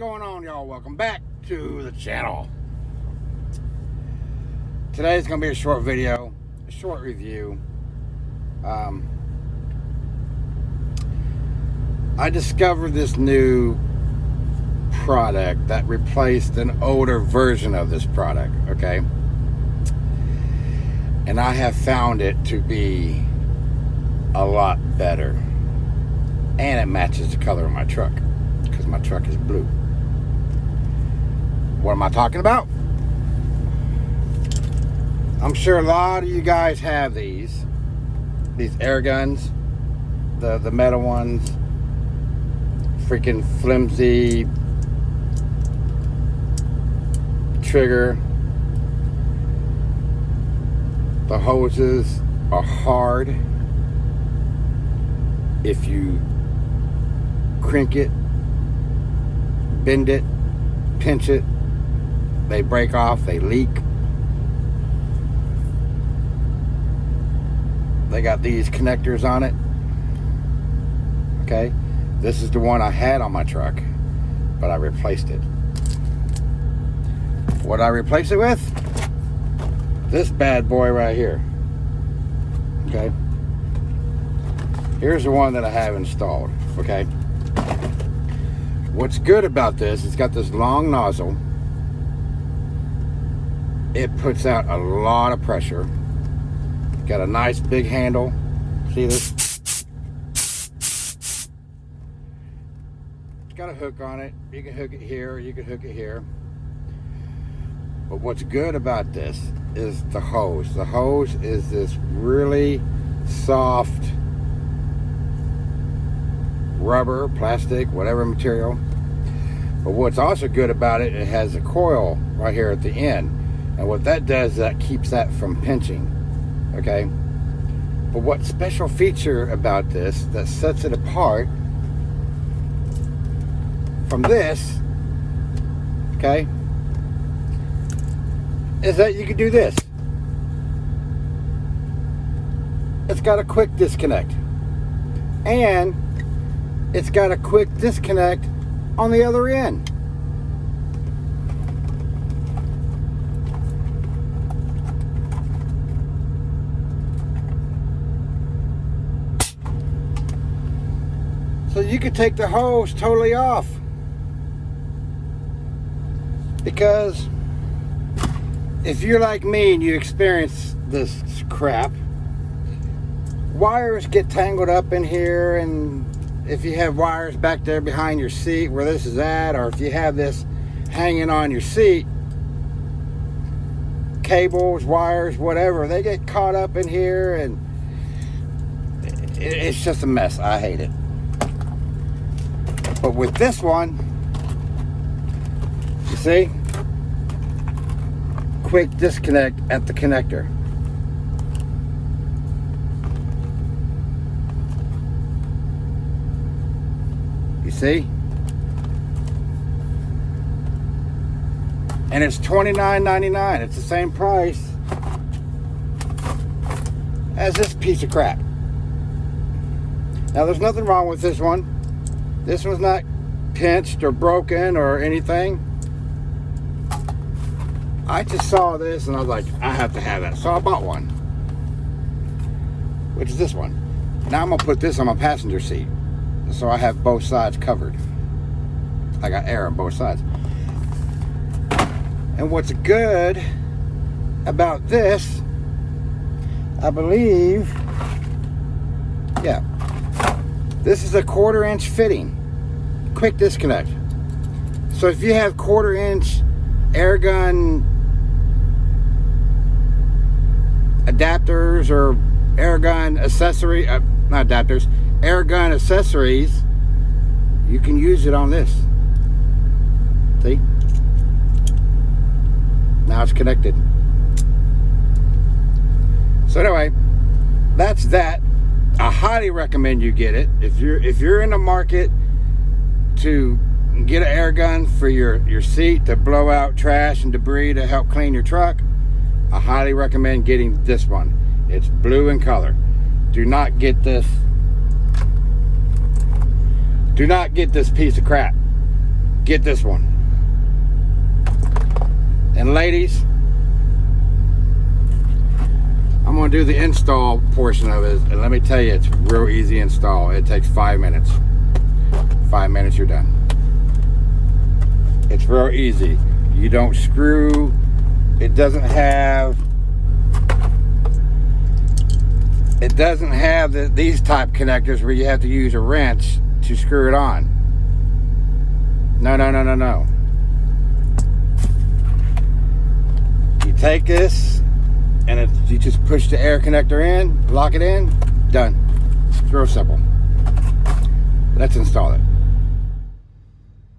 going on, y'all? Welcome back to the channel. Today's going to be a short video, a short review. Um, I discovered this new product that replaced an older version of this product, okay? And I have found it to be a lot better. And it matches the color of my truck because my truck is blue. What am I talking about? I'm sure a lot of you guys have these. These air guns. The, the metal ones. Freaking flimsy trigger. The hoses are hard. If you crank it, bend it, pinch it, they break off, they leak. They got these connectors on it. Okay, this is the one I had on my truck, but I replaced it. What I replace it with? This bad boy right here. Okay. Here's the one that I have installed. Okay. What's good about this, it's got this long nozzle it puts out a lot of pressure. Got a nice big handle. See this? It's got a hook on it. You can hook it here, you can hook it here. But what's good about this is the hose. The hose is this really soft rubber, plastic, whatever material. But what's also good about it, it has a coil right here at the end. And what that does, that keeps that from pinching, okay? But what special feature about this that sets it apart from this, okay, is that you can do this. It's got a quick disconnect. And it's got a quick disconnect on the other end. So you could take the hose totally off. Because if you're like me and you experience this crap, wires get tangled up in here and if you have wires back there behind your seat where this is at or if you have this hanging on your seat cables wires whatever they get caught up in here and it's just a mess I hate it but with this one, you see, quick disconnect at the connector. You see? And it's $29.99. It's the same price as this piece of crap. Now, there's nothing wrong with this one. This one's not pinched or broken or anything. I just saw this and I was like, I have to have that. So I bought one. Which is this one. Now I'm gonna put this on my passenger seat. So I have both sides covered. I got air on both sides. And what's good about this, I believe, yeah, this is a quarter inch fitting. Quick disconnect. So if you have quarter inch air gun adapters or air gun accessory, uh, not adapters, air gun accessories, you can use it on this. See? Now it's connected. So anyway, that's that. I highly recommend you get it. If you're if you're in the market to get an air gun for your, your seat to blow out trash and debris to help clean your truck, I highly recommend getting this one. It's blue in color. Do not get this do not get this piece of crap. get this one. And ladies, I'm gonna do the install portion of it. And let me tell you, it's real easy install. It takes five minutes. Five minutes, you're done. It's real easy. You don't screw. It doesn't have it doesn't have the, these type connectors where you have to use a wrench to screw it on. No, no, no, no, no. You take this and it, you just push the air connector in, lock it in, done. It's real simple. Let's install it.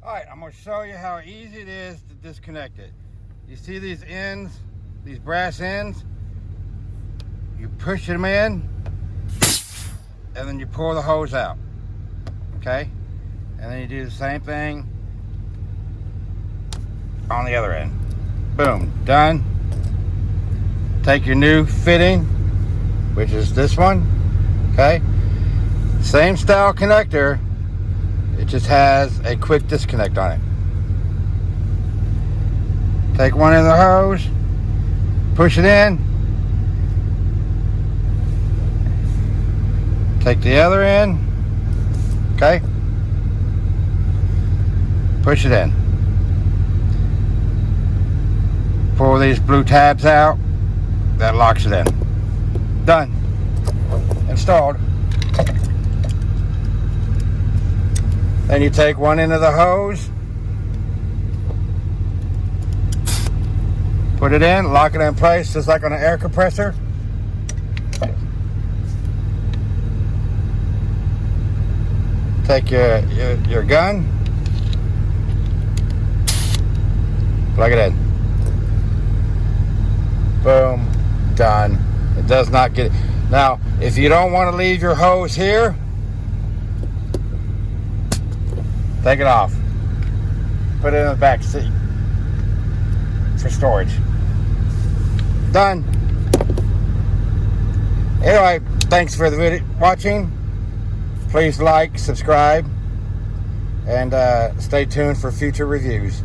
All right, I'm gonna show you how easy it is to disconnect it. You see these ends, these brass ends? You push them in, and then you pull the hose out, okay? And then you do the same thing on the other end. Boom, done. Take your new fitting, which is this one, okay? Same style connector, it just has a quick disconnect on it. Take one of the hose, push it in, take the other in, okay? Push it in. Pull these blue tabs out, that locks it in. Done. Installed. Then you take one end of the hose, put it in, lock it in place just like on an air compressor. Take your, your, your gun, plug it in. Boom, done. It does not get. Now, if you don't want to leave your hose here, Take it off. Put it in the back seat for storage. Done. Anyway, thanks for the video watching. Please like, subscribe, and uh, stay tuned for future reviews.